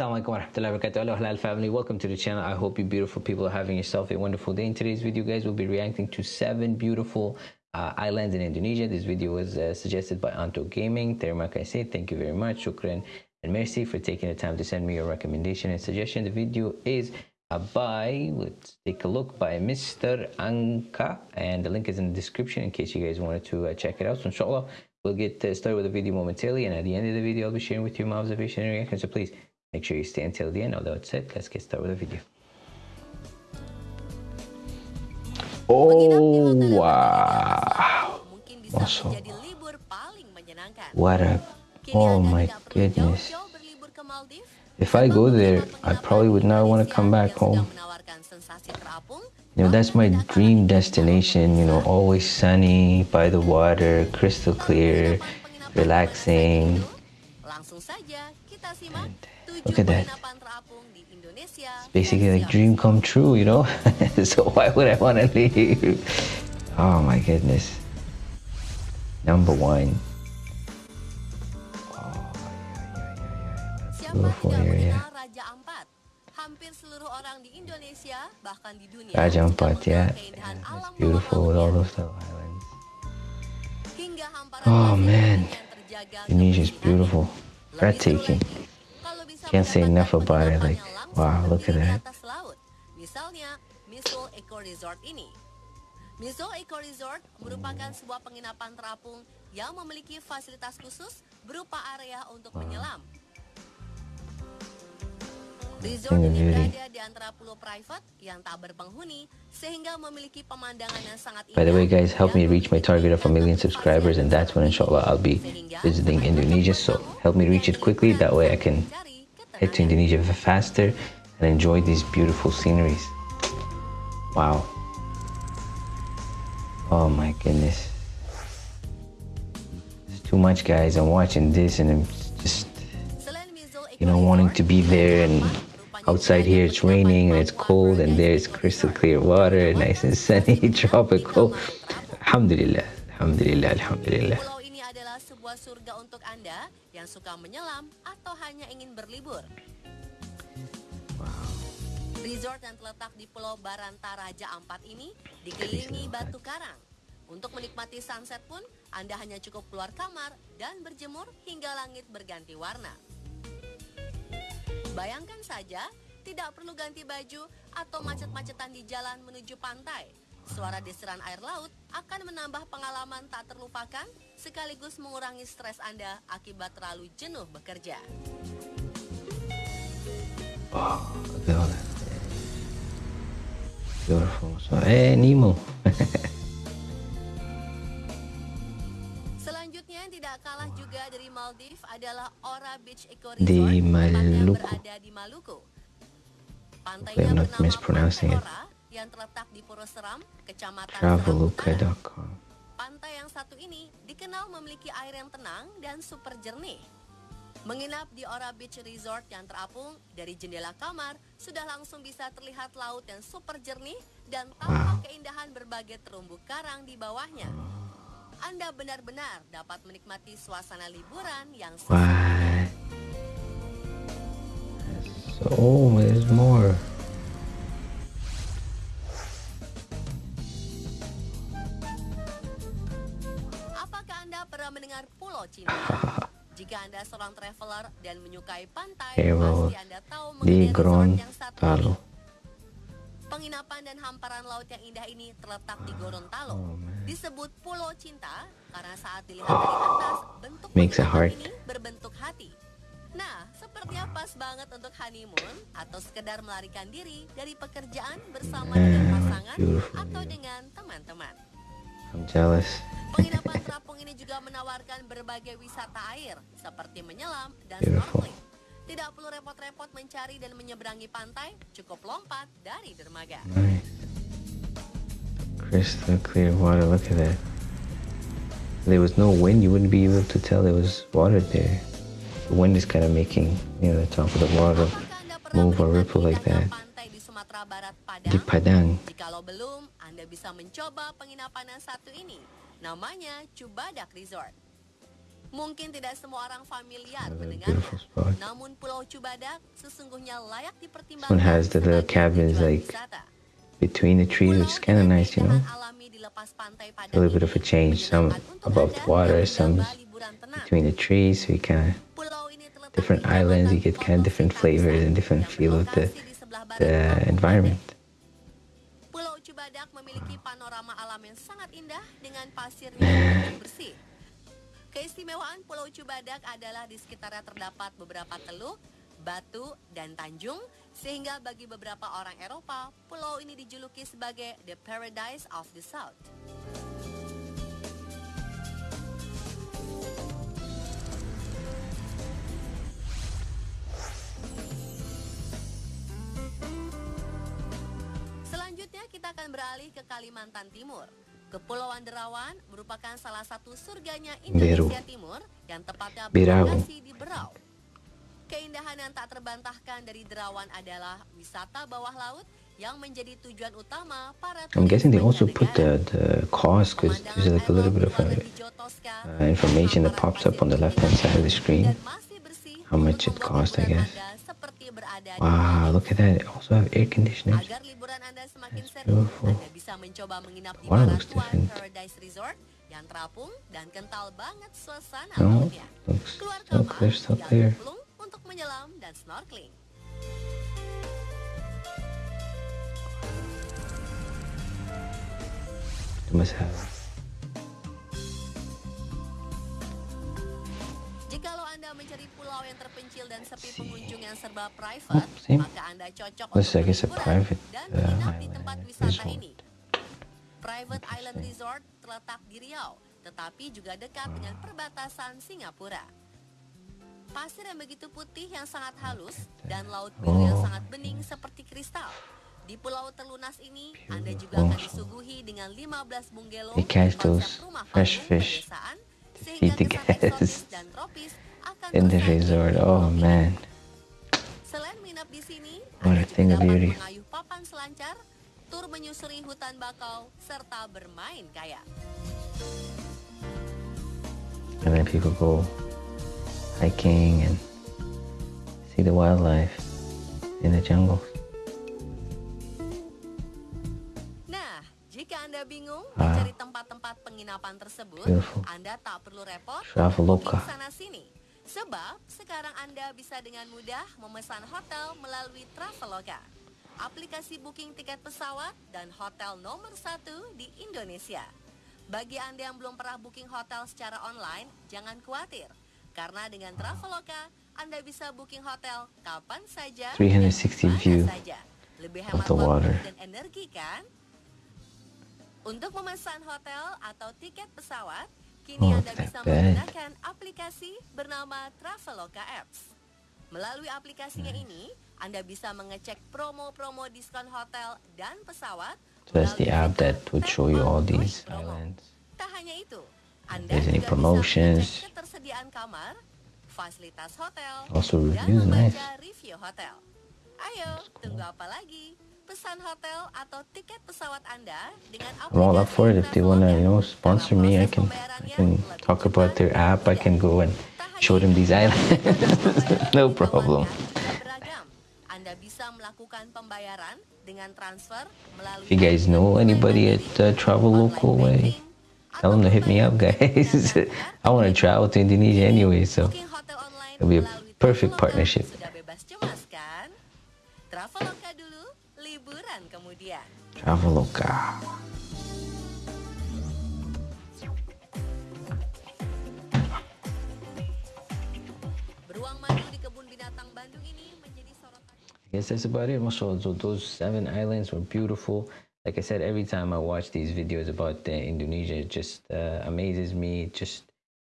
warahmatullahi wabarakatuh. Hello Halal family, welcome to the channel. I hope you beautiful people are having yourself a wonderful day. In today's video, guys, we'll be reacting to seven beautiful uh, islands in Indonesia. This video was uh, suggested by Anto Gaming. Terima kasih. Thank you very much. Shukran and merci for taking the time to send me your recommendation and suggestion. The video is uh, by, let's take a look, by Mr. Anka. And the link is in the description in case you guys wanted to uh, check it out. So inshallah, we'll get uh, started with the video momentarily. And at the end of the video, I'll be sharing with you my observation and reaction. So please make sure you stay until the end. Although it's it. let's get started with the video. Oh, wow. Masuk. What a, oh my goodness. If I go there, I probably would not want to come back home. You know, that's my dream destination, you know, always sunny, by the water, crystal clear, relaxing. And look at that. It's basically like dream come true, you know? so why would I want to leave? Oh my goodness. Number one. Oh, yeah, yeah, yeah, Beautiful area. Hampir seluruh orang di Indonesia, bahkan di dunia, Raja Ampat, ya. Yeah. It's beautiful with all those little islands. Oh man, Indonesia is beautiful, breathtaking. Can't say enough about it. Like, wow, look at that. Misalnya, Misol Eco Resort ini. Misol Eco Resort merupakan sebuah penginapan terapung yang memiliki fasilitas khusus berupa area untuk menyelam, Resort ini berada di antara pulau private yang tak berpenghuni sehingga memiliki pemandangan yang sangat indah. By the way guys, help me reach my target of a million subscribers and that's when inshallah I'll be visiting Indonesia. So help me reach it quickly, that way I can head to Indonesia faster and enjoy these beautiful sceneries. Wow. Oh my goodness. It's too much guys, I'm watching this and I'm just, you know, wanting to be there and Outside here it's raining and it's cold and there's crystal clear water, nice and sunny, tropical. Alhamdulillah, Alhamdulillah, Alhamdulillah. Sebuah surga untuk Anda yang suka menyelam atau hanya ingin berlibur. Resort yang terletak di Pulau Baranta Raja Ampat ini dikelilingi batu karang. Untuk menikmati sunset pun, Anda hanya cukup keluar kamar dan berjemur hingga langit berganti warna. Bayangkan saja, tidak perlu ganti baju atau macet-macetan di jalan menuju pantai. Suara desiran air laut akan menambah pengalaman tak terlupakan sekaligus mengurangi stres Anda akibat terlalu jenuh bekerja. Oh, Beautiful. So, eh, Nemo. tidak kalah juga dari Maldives adalah Ora Beach Eco Resort di Maluku. berada di Maluku. Pantainya bernama mispronouncing Ora yang terletak di Puro Seram, Kecamatan Traveluka.com. Pantai yang satu ini dikenal memiliki air yang tenang dan super jernih. Menginap di Ora Beach Resort yang terapung dari jendela kamar sudah langsung bisa terlihat laut yang super jernih dan tampak wow. keindahan berbagai terumbu karang di bawahnya. Anda benar-benar dapat menikmati suasana liburan yang? So there's more. Dan menyukai pantai, pasti Anda tahu yang satu ini. Penginapan dan hamparan laut yang indah ini terletak di Gorontalo. Oh, Disebut Pulau Cinta karena saat dilihat dari atas, bentuk Makes ini berbentuk hati. Nah, seperti apa pas banget untuk honeymoon atau sekedar melarikan diri dari pekerjaan bersama dengan pasangan atau dengan teman-teman. I'm jealous. Penginapan terapung ini juga menawarkan berbagai wisata air seperti menyelam dan snorkeling. Tidak perlu repot-repot mencari dan menyeberangi pantai, cukup lompat dari dermaga. Nice. Crystal clear water, look at that. There was no wind, you wouldn't be able to tell there was water there. The wind is kind of making, you know, the top of the water move or ripple like that. Di Padang. Jikalau belum, Anda bisa mencoba penginapan yang satu ini. Namanya Cubadak Resort. Mungkin tidak semua orang familiar Another mendengarnya, beautiful spot. namun Pulau Cubadak sesungguhnya layak This dipertimbangkan one has the little cabins like between the trees, which is kind of nice, you know. keindahan alami di lepas pantai A little bit of a change, some above the water, some mencoba liburan tenang. between the trees, so you kind of Pulau ini terletak different islands, you get kind of different flavors and different feel of the berlokasi di sebelah barat the environment. Alam yang sangat indah dengan pasirnya yang bersih. Keistimewaan Pulau Cubadak adalah di sekitarnya terdapat beberapa teluk, batu, dan tanjung, sehingga bagi beberapa orang Eropa, pulau ini dijuluki sebagai the paradise of the south. Akan beralih ke Kalimantan Timur. Kepulauan Derawan merupakan salah satu surganya Indonesia Timur yang tepatnya berlokasi di Berau. Keindahan yang tak terbantahkan dari Derawan adalah wisata bawah laut yang menjadi tujuan utama para I'm guessing they also put the, the cost because there's like a little bit of uh, uh, information that pops up on the left hand side of the screen. How much it cost, I guess. Wow, look at that. They also have air conditioners. That's beautiful. The looks different. No, looks still, they're still must have serba private, Oh, same. maka Anda cocok untuk berliburan private, dan uh, di tempat wisata resort. ini. Private Island Resort terletak di Riau, tetapi juga dekat dengan perbatasan Singapura. Pasir yang begitu putih yang sangat halus dan laut biru yang Oh. sangat bening seperti kristal. Di pulau terlunas ini, Anda juga akan disuguhi dengan 15 bungalow konsep rumah fresh fish pedesaan, sehingga kesan eksotis dan tropis akan in the resort. Oh man, Anda a beauty. mengayuh papan selancar, tur menyusuri hutan bakau, serta bermain kayak. and then people go hiking and see the wildlife in the jungle. Nah, jika Anda bingung Ah. mencari tempat-tempat penginapan tersebut, Beautiful. Anda tak perlu repot Traveloka. sana sini. Sebab sekarang Anda bisa dengan mudah memesan hotel melalui Traveloka. Aplikasi booking tiket pesawat dan hotel nomor satu di Indonesia. Bagi Anda yang belum pernah booking hotel secara online, jangan khawatir. Karena dengan Traveloka, Anda bisa booking hotel kapan saja 360 dan di mana view saja. Lebih hemat the waktu dan energi kan? Untuk memesan hotel atau tiket pesawat, kini Oh, Anda bisa menggunakan aplikasi bernama Traveloka Apps. Melalui aplikasinya ini, Anda bisa mengecek promo-promo diskon hotel dan pesawat. So that's the app that would show you all these islands. Tak hanya itu, Anda there's juga promotions. bisa mengecek ketersediaan kamar, fasilitas hotel, Also dan membaca nice. review hotel. Ayo, tunggu apa lagi? Pesan hotel atau tiket pesawat Anda dengan I'm all up for it. If they wanna, you know, sponsor me, I can, I can talk about their app. I can go and show them these islands. no problem. ditawarkan juga beragam. Anda bisa melakukan pembayaran dengan transfer melalui If you guys know anybody at uh, Travel Local way, tell them to hit me up, guys. I want to travel to Indonesia anyway, so Booking hotel online it'll be a perfect partnership. Sudah bebas cemas kan? Traveloka dulu, liburan kemudian. Traveloka. Beruang madu di kebun binatang Bandung ini menjadi sorotan. I guess that's about it. Those seven islands were beautiful. Like I said, every time I watch these videos about uh, Indonesia, it just uh, amazes me. It just,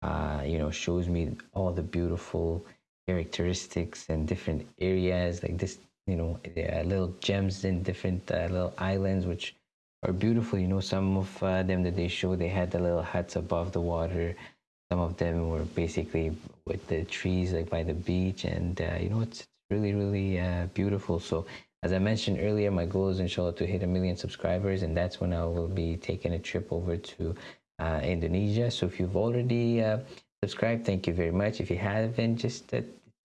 uh, you know, shows me all the beautiful characteristics and different areas. Like this, you know, little gems in different uh, little islands, which are beautiful. You know, some of uh, them that they show, they had the little huts above the water. Some of them were basically with the trees, like by the beach, and uh, you know, it's really, really uh, beautiful. So, as I mentioned earlier, my goal is inshallah to hit a million subscribers, and that's when I will be taking a trip over to uh, Indonesia. So, if you've already subscribed, thank you very much. If you haven't, just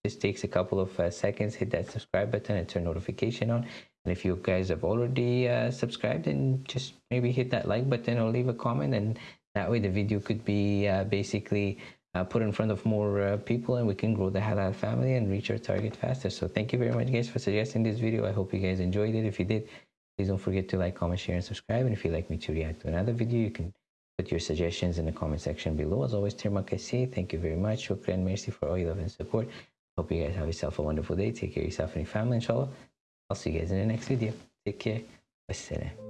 just takes a couple of uh, seconds. Hit that subscribe button and turn notification on. And if you guys have already uh, subscribed, then just maybe hit that like button or leave a comment, and that way the video could be uh, basically uh, put in front of more uh, people, and we can grow the halal family and reach our target faster. So thank you very much, guys, for suggesting this video. I hope you guys enjoyed it. If you did, please don't forget to like, comment, share, and subscribe. And if you'd like me to react to another video, you can put your suggestions in the comment section below. As always, thank you very much. Shukran, mercy for all your love and support. Hope you guys have yourself a wonderful day. Take care of yourself and your family, inshallah. I'll see you guys in the next video. Take care. Wassalam.